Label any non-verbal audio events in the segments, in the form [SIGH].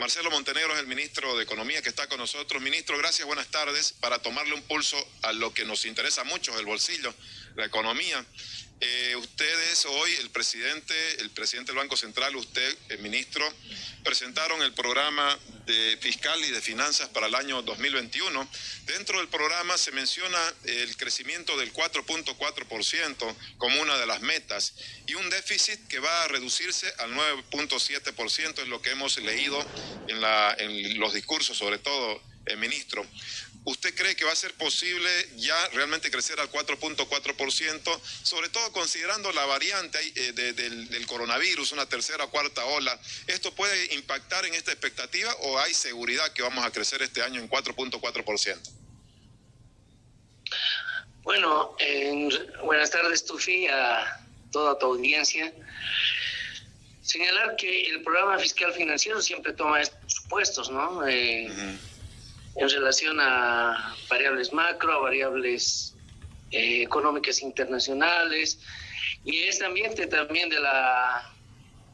Marcelo Montenegro es el ministro de Economía que está con nosotros. Ministro, gracias, buenas tardes. Para tomarle un pulso a lo que nos interesa mucho, el bolsillo, la economía. Eh, ustedes hoy, el presidente, el presidente del Banco Central, usted, el ministro, presentaron el programa de fiscal y de finanzas para el año 2021. Dentro del programa se menciona el crecimiento del 4.4% como una de las metas y un déficit que va a reducirse al 9.7%, es lo que hemos leído en, la, en los discursos, sobre todo el ministro. ¿Usted cree que va a ser posible ya realmente crecer al 4.4%, sobre todo considerando la variante eh, del, coronavirus, una tercera o cuarta ola? ¿Esto puede impactar en esta expectativa o hay seguridad que vamos a crecer este año en 4.4%? Bueno, buenas tardes, Tufi, a toda tu audiencia. Señalar que el programa fiscal financiero siempre toma supuestos, ¿no? Eh, en relación a variables macro, a variables eh, económicas internacionales y este ambiente también de la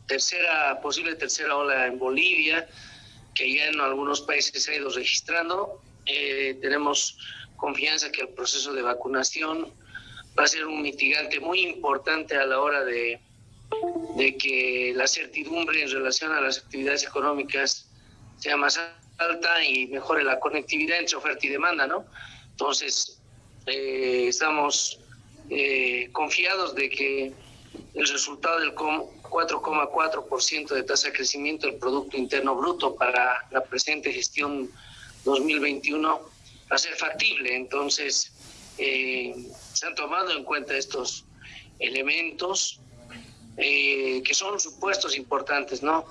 tercera, posible tercera ola en Bolivia, que ya en algunos países se ha ido registrando. Eh, tenemos confianza que el proceso de vacunación va a ser un mitigante muy importante a la hora de, de que la certidumbre en relación a las actividades económicas sea más alta y mejore la conectividad entre oferta y demanda, ¿no? Entonces, eh, estamos eh, confiados de que el resultado del 4,4% de tasa de crecimiento del Producto Interno Bruto para la presente gestión 2021 va a ser factible. Entonces, eh, se han tomado en cuenta estos elementos que son supuestos importantes, ¿no?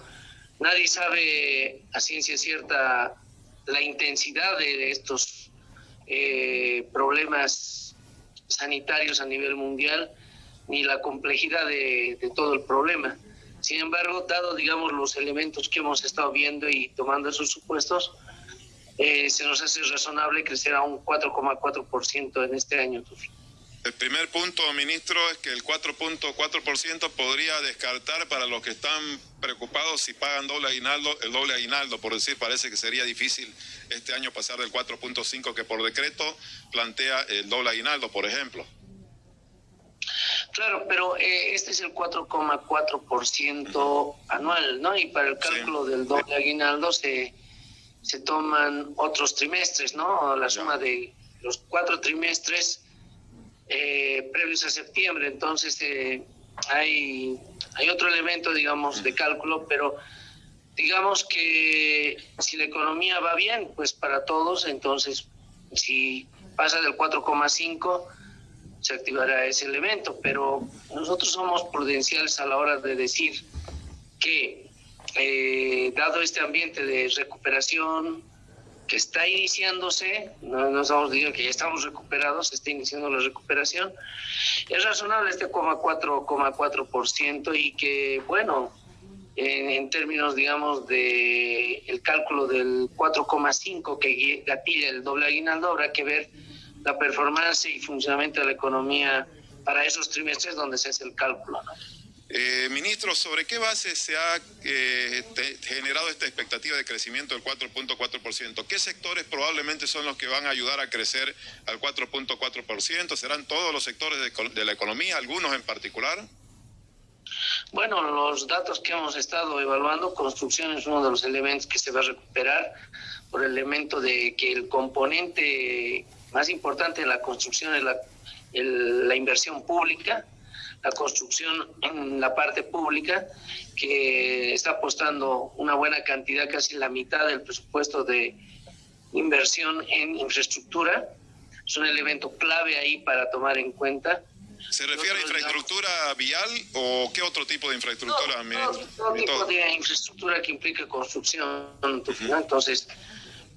Nadie sabe a ciencia cierta la intensidad de estos eh, problemas sanitarios a nivel mundial ni la complejidad de, todo el problema. Sin embargo, dado, digamos, los elementos que hemos estado viendo y tomando esos supuestos, eh, se nos hace razonable crecer a un 4,4% en este año. El primer punto, ministro, es que el 4.4% podría descartar para los que están preocupados si pagan doble aguinaldo, el doble aguinaldo, por decir, parece que sería difícil este año pasar del 4.5 que por decreto plantea el doble aguinaldo, por ejemplo. Claro, pero eh, este es el 4,4% anual, ¿no? Y para el cálculo del doble aguinaldo se, se toman otros trimestres, ¿no? La suma de los cuatro trimestres eh, previos a septiembre. Entonces, eh, hay, hay otro elemento, digamos, de cálculo, pero digamos que si la economía va bien, pues para todos, entonces, si pasa del 4,5, se activará ese elemento. Pero nosotros somos prudenciales a la hora de decir que, eh, dado este ambiente de recuperación, que está iniciándose, no, estamos diciendo que ya estamos recuperados, se está iniciando la recuperación, es razonable este 4,4% y que, bueno, en, términos, digamos, de el cálculo del 4,5 que gatilla el doble aguinaldo, habrá que ver la performance y funcionamiento de la economía para esos trimestres donde se hace el cálculo. ¿no? Eh, ministro, ¿sobre qué base se ha eh, generado esta expectativa de crecimiento del 4.4%? ¿Qué sectores probablemente son los que van a ayudar a crecer al 4.4%? ¿Serán todos los sectores de, la economía, algunos en particular? Bueno, los datos que hemos estado evaluando, construcción es uno de los elementos que se va a recuperar por el elemento de que el componente más importante de la construcción es la inversión pública la construcción en la parte pública, que está apostando una buena cantidad, casi la mitad del presupuesto de inversión en infraestructura. Es un elemento clave ahí para tomar en cuenta. ¿Se refiere a infraestructura vial o qué otro tipo de infraestructura? todo, tipo de infraestructura que implique construcción. Entonces,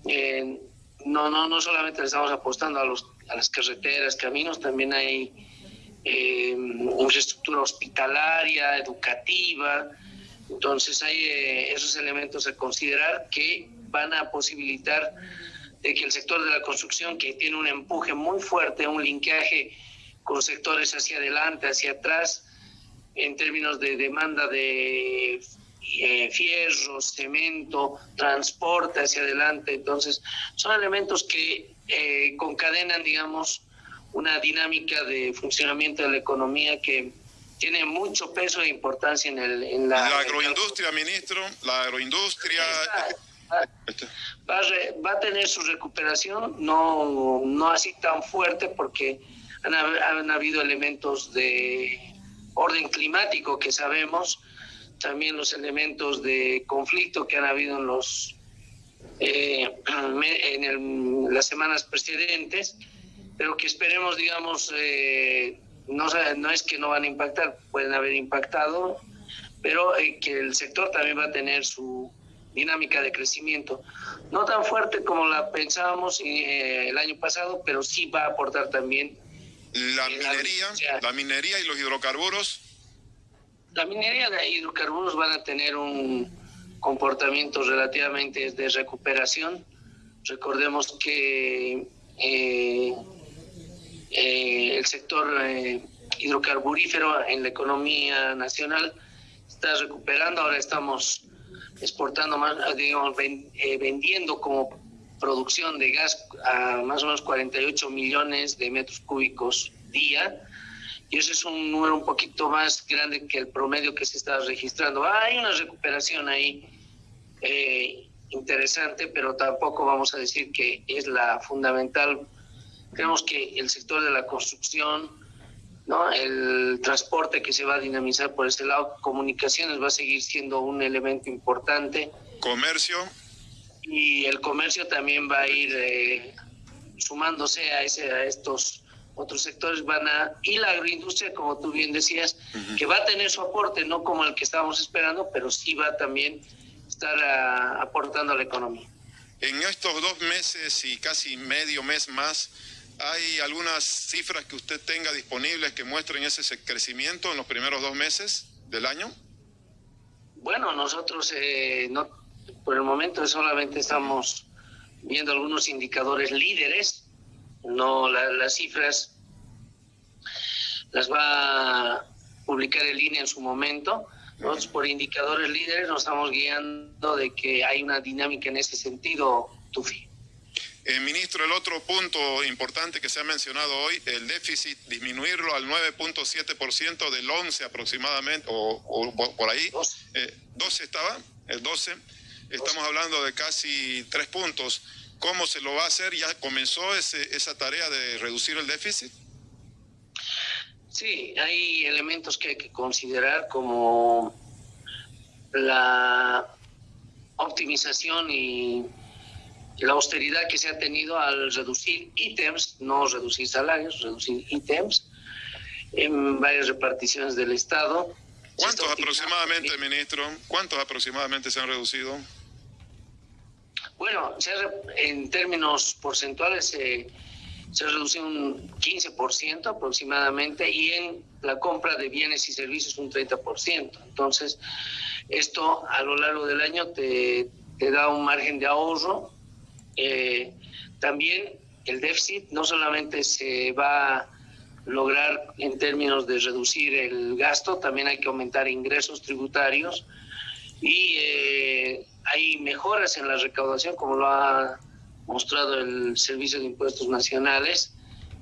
eh, no, no, no solamente le estamos apostando a, los, a las carreteras, caminos, también hay eh, infraestructura hospitalaria, educativa. Entonces hay eh, esos elementos a considerar que van a posibilitar que el sector de la construcción, que tiene un empuje muy fuerte, un linkaje con sectores hacia adelante, hacia atrás, en términos de demanda de eh, fierro, cemento, transporte hacia adelante. Entonces, son elementos que eh, concadenan, digamos, una dinámica de funcionamiento de la economía que tiene mucho peso e importancia en, el, en la... La agroindustria, ministro, la agroindustria... Va, va, a tener su recuperación, no, no así tan fuerte porque han, han habido elementos de orden climático que sabemos, también los elementos de conflicto que han habido en los eh, [CLEARS THROAT] en las semanas precedentes, pero que esperemos, digamos, eh, no, no es que no van a impactar, pueden haber impactado, pero eh, que el sector también va a tener su dinámica de crecimiento, no tan fuerte como la pensábamos el año pasado, pero sí va a aportar también. La minería, la minería y los hidrocarburos la minería de hidrocarburos van a tener un comportamiento relativamente de recuperación. Recordemos que eh, eh, el sector eh, hidrocarburífero en la economía nacional está recuperando. Ahora estamos exportando más, digamos, vendiendo como producción de gas a más o menos 48 millones de metros cúbicos día y ese es un número un poquito más grande que el promedio que se está registrando. hay una recuperación ahí eh, interesante, pero tampoco vamos a decir que es la fundamental. Creemos que el sector de la construcción, ¿no? el transporte que se va a dinamizar por ese lado, comunicaciones va a seguir siendo un elemento importante. Comercio. Y el comercio también va a ir eh, sumándose a, ese, a estos otros sectores van a, y la agroindustria, como tú bien decías, que va a tener su aporte, no como el que estábamos esperando, pero sí va a también estar ah, aportando a la economía. En estos dos meses y casi medio mes más, ¿hay algunas cifras que usted tenga disponibles que muestren ese crecimiento en los primeros dos meses del año? Bueno, nosotros eh, no, por el momento solamente estamos viendo algunos indicadores líderes no las cifras las va a publicar el INE en su momento. Nosotros por indicadores líderes nos estamos guiando de que hay una dinámica en ese sentido, Tufi. Eh, ministro, el otro punto importante que se ha mencionado hoy, el déficit, disminuirlo al 9.7% del 11 aproximadamente, o, por ahí, 12. Eh, estaba, el 12, estamos hablando de casi tres puntos. ¿Cómo se lo va a hacer? ¿Ya comenzó esa tarea de reducir el déficit? Sí, hay elementos que hay que considerar como la optimización y la austeridad que se ha tenido al reducir ítems, no reducir salarios, reducir ítems en varias reparticiones del Estado. ¿Cuántos aproximadamente, ministro? ¿Cuántos aproximadamente se han reducido? Bueno, en términos porcentuales se ha reducido un 15% aproximadamente y en la compra de bienes y servicios un 30%. Entonces, esto a lo largo del año te, da un margen de ahorro. Eh, también el déficit no solamente se va a lograr en términos de reducir el gasto, también hay que aumentar ingresos tributarios y eh, hay mejoras en la recaudación, como lo ha mostrado el Servicio de Impuestos Nacionales,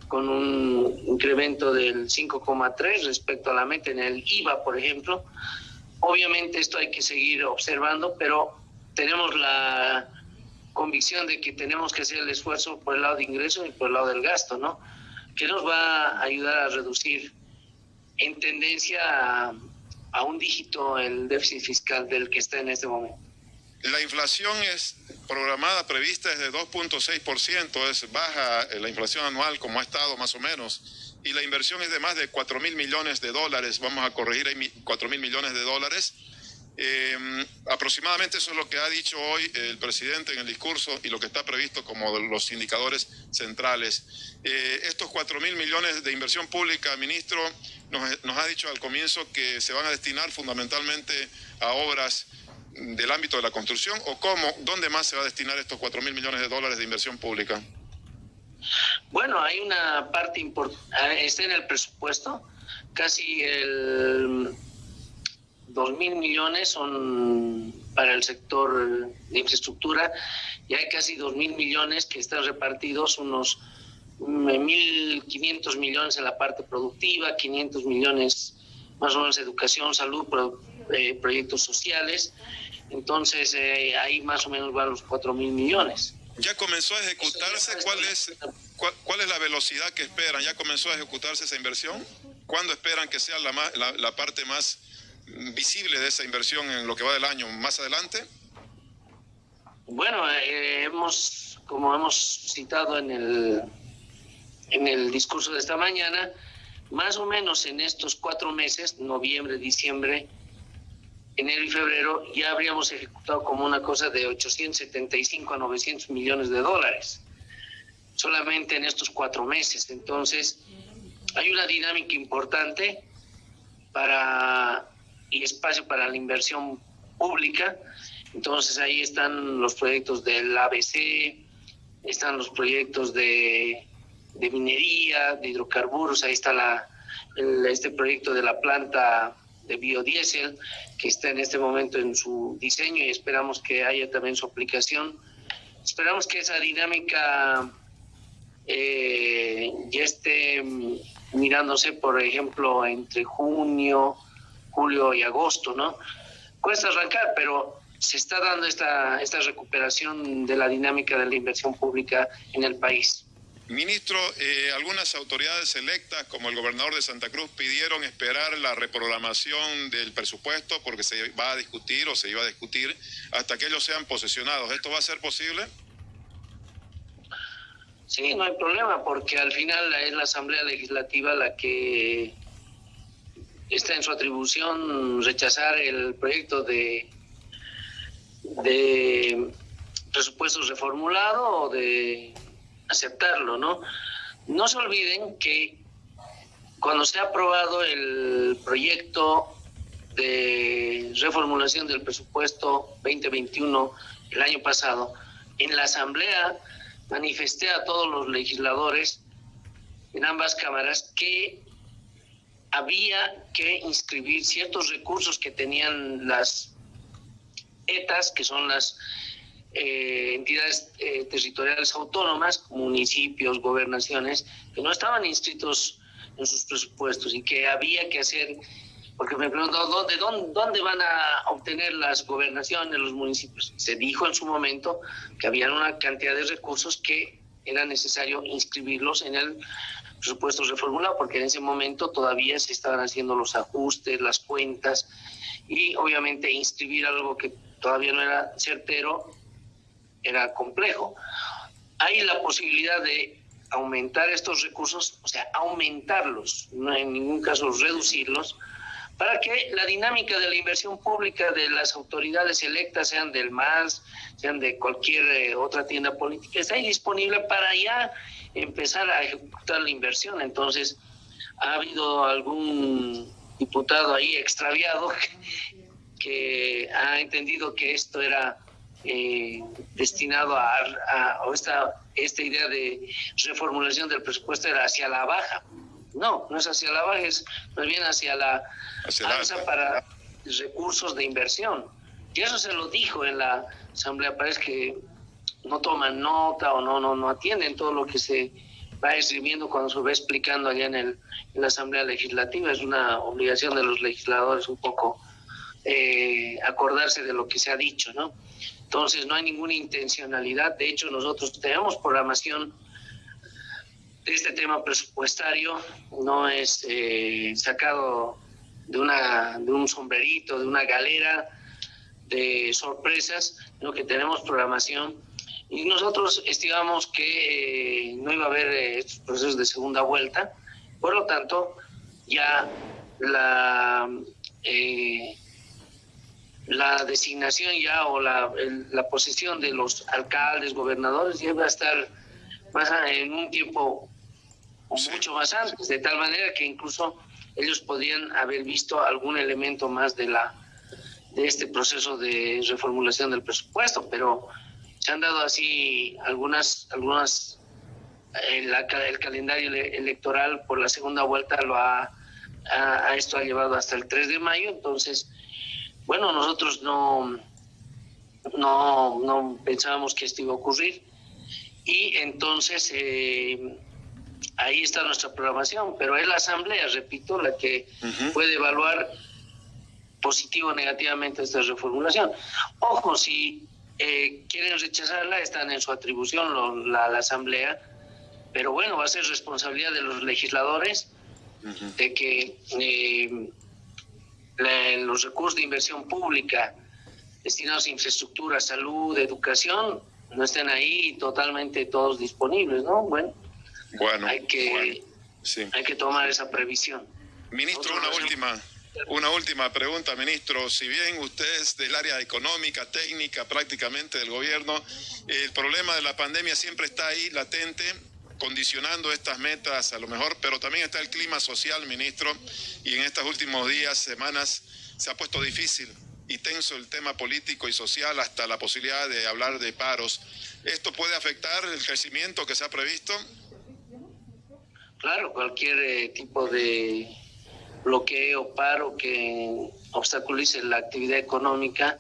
con un incremento del 5,3 respecto a la meta en el IVA, por ejemplo. Obviamente esto hay que seguir observando, pero tenemos la convicción de que tenemos que hacer el esfuerzo por el lado de ingresos y por el lado del gasto, ¿no? Que nos va a ayudar a reducir en tendencia a, a un dígito el déficit fiscal del que está en este momento. La inflación es programada, prevista es de 2.6%, es baja la inflación anual como ha estado más o menos, y la inversión es de más de 4 mil millones de dólares, vamos a corregir ahí 4 mil millones de dólares. Eh, aproximadamente eso es lo que ha dicho hoy el presidente en el discurso y lo que está previsto como los indicadores centrales. Eh, estos 4 mil millones de inversión pública, ministro, nos, ha dicho al comienzo que se van a destinar fundamentalmente a obras del ámbito de la construcción o cómo, dónde más se va a destinar estos 4 mil millones de dólares de inversión pública? Bueno, hay una parte importante, está en el presupuesto, casi el 2 mil millones son para el sector de infraestructura y hay casi 2 mil millones que están repartidos, unos 1.500 millones en la parte productiva, 500 millones más o menos educación, salud, eh, proyectos sociales. Entonces eh, ahí más o menos van los 4 mil millones. ¿Ya comenzó a ejecutarse? ¿Cuál es, cuál, es la velocidad que esperan? ¿Ya comenzó a ejecutarse esa inversión? ¿Cuándo esperan que sea la, la, parte más visible de esa inversión en lo que va del año? ¿Más adelante? Bueno, eh, hemos, como hemos citado en el, en el discurso de esta mañana, más o menos en estos cuatro meses, noviembre, diciembre, enero y febrero ya habríamos ejecutado como una cosa de 875 a 900 millones de dólares, solamente en estos cuatro meses. Entonces, hay una dinámica importante para y espacio para la inversión pública. Entonces, ahí están los proyectos del ABC, están los proyectos de, minería, de hidrocarburos, ahí está la, este proyecto de la planta de biodiesel que está en este momento en su diseño y esperamos que haya también su aplicación. Esperamos que esa dinámica eh, ya esté mirándose, por ejemplo, entre junio, julio y agosto, ¿no? Cuesta arrancar, pero se está dando esta, esta recuperación de la dinámica de la inversión pública en el país. Ministro, eh, algunas autoridades electas, como el gobernador de Santa Cruz, pidieron esperar la reprogramación del presupuesto porque se va a discutir o se iba a discutir hasta que ellos sean posesionados. ¿Esto va a ser posible? Sí, no hay problema, porque al final es la Asamblea Legislativa la que está en su atribución rechazar el proyecto de, de presupuestos reformulado o de aceptarlo, ¿no? No se olviden que cuando se ha aprobado el proyecto de reformulación del presupuesto 2021 el año pasado, en la Asamblea manifesté a todos los legisladores en ambas cámaras que había que inscribir ciertos recursos que tenían las ETAs, que son las eh, entidades eh, territoriales autónomas, municipios, gobernaciones, que no estaban inscritos en sus presupuestos y que había que hacer, porque me preguntó, ¿dónde, dónde, dónde van a obtener las gobernaciones, los municipios? Se dijo en su momento que había una cantidad de recursos que era necesario inscribirlos en el presupuesto reformulado, porque en ese momento todavía se estaban haciendo los ajustes, las cuentas, y obviamente inscribir algo que todavía no era certero era complejo. Hay la posibilidad de aumentar estos recursos, o sea, aumentarlos, no en ningún caso reducirlos, para que la dinámica de la inversión pública de las autoridades electas, sean del MAS, sean de cualquier eh, otra tienda política, esté disponible para ya empezar a ejecutar la inversión. Entonces, ha habido algún diputado ahí extraviado [LAUGHS] que ha entendido que esto era eh, destinado a, a, esta, esta idea de reformulación del presupuesto era hacia la baja. No, no es hacia la baja, es más bien hacia la alza para recursos de inversión. Y eso se lo dijo en la asamblea, parece que no toman nota o no, no, no atienden todo lo que se va escribiendo cuando se va explicando allá en, el, en la asamblea legislativa. Es una obligación de los legisladores un poco eh, acordarse de lo que se ha dicho, ¿no? Entonces no hay ninguna intencionalidad. De hecho, nosotros tenemos programación este tema presupuestario. No es eh, sacado de, una, de un sombrerito, de una galera de sorpresas, sino que tenemos programación. Y nosotros estimamos que eh, no iba a haber eh, estos procesos de segunda vuelta. Por lo tanto, ya la la designación ya o la, la posición de los alcaldes, gobernadores, ya va a estar más en un tiempo mucho más antes, de tal manera que incluso ellos podrían haber visto algún elemento más de la de este proceso de reformulación del presupuesto, pero se han dado así algunas algunas el, el calendario electoral por la segunda vuelta lo ha, a, esto ha llevado hasta el 3 de mayo, entonces bueno, nosotros no, no, no pensábamos que esto iba a ocurrir. Y entonces eh, ahí está nuestra programación, pero es la Asamblea, repito, la que puede evaluar positivo o negativamente esta reformulación. Ojo, si eh, quieren rechazarla, están en su atribución la, Asamblea, pero bueno, va a ser responsabilidad de los legisladores de que eh, los recursos de inversión pública destinados a infraestructura, salud, educación, no estén ahí totalmente todos disponibles, ¿no? Bueno, bueno hay que, hay que tomar esa previsión. Ministro, una última. Una última pregunta, ministro. Si bien usted es del área económica, técnica, prácticamente del gobierno, el problema de la pandemia siempre está ahí latente, condicionando estas metas a lo mejor, pero también está el clima social, ministro, y en estos últimos días, semanas, se ha puesto difícil y tenso el tema político y social hasta la posibilidad de hablar de paros. ¿Esto puede afectar el crecimiento que se ha previsto? Claro, cualquier eh, tipo de bloqueo, paro que obstaculice la actividad económica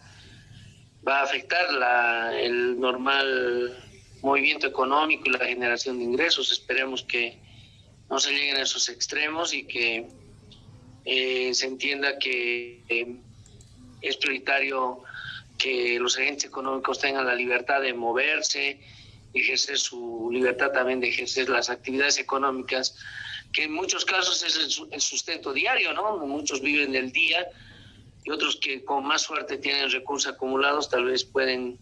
va a afectar la, el normal movimiento económico y la generación de ingresos. Esperemos que no se lleguen a esos extremos y que eh, se entienda que eh, es prioritario que los agentes económicos tengan la libertad de moverse, ejercer su libertad también de ejercer las actividades económicas que en muchos casos es el sustento diario, ¿no? Muchos viven del día y otros que con más suerte tienen recursos acumulados tal vez pueden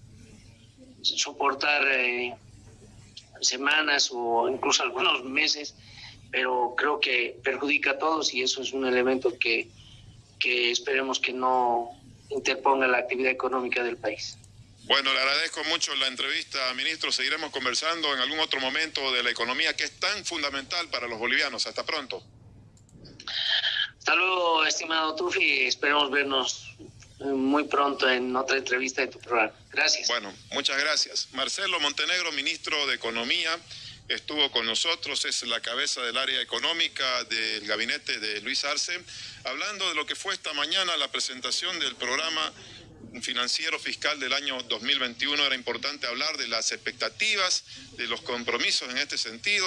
soportar eh, semanas o incluso algunos meses, pero creo que perjudica a todos y eso es un elemento que, que esperemos que no interponga la actividad económica del país. Bueno, le agradezco mucho la entrevista, ministro. Seguiremos conversando en algún otro momento de la economía que es tan fundamental para los bolivianos. Hasta pronto. Hasta luego, estimado Tufi. Esperemos vernos muy pronto en otra entrevista de tu programa. Gracias. Bueno, muchas gracias. Marcelo Montenegro, ministro de Economía, estuvo con nosotros, es la cabeza del área económica del gabinete de Luis Arce, hablando de lo que fue esta mañana la presentación del programa financiero fiscal del año 2021 era importante hablar de las expectativas, de los compromisos en este sentido.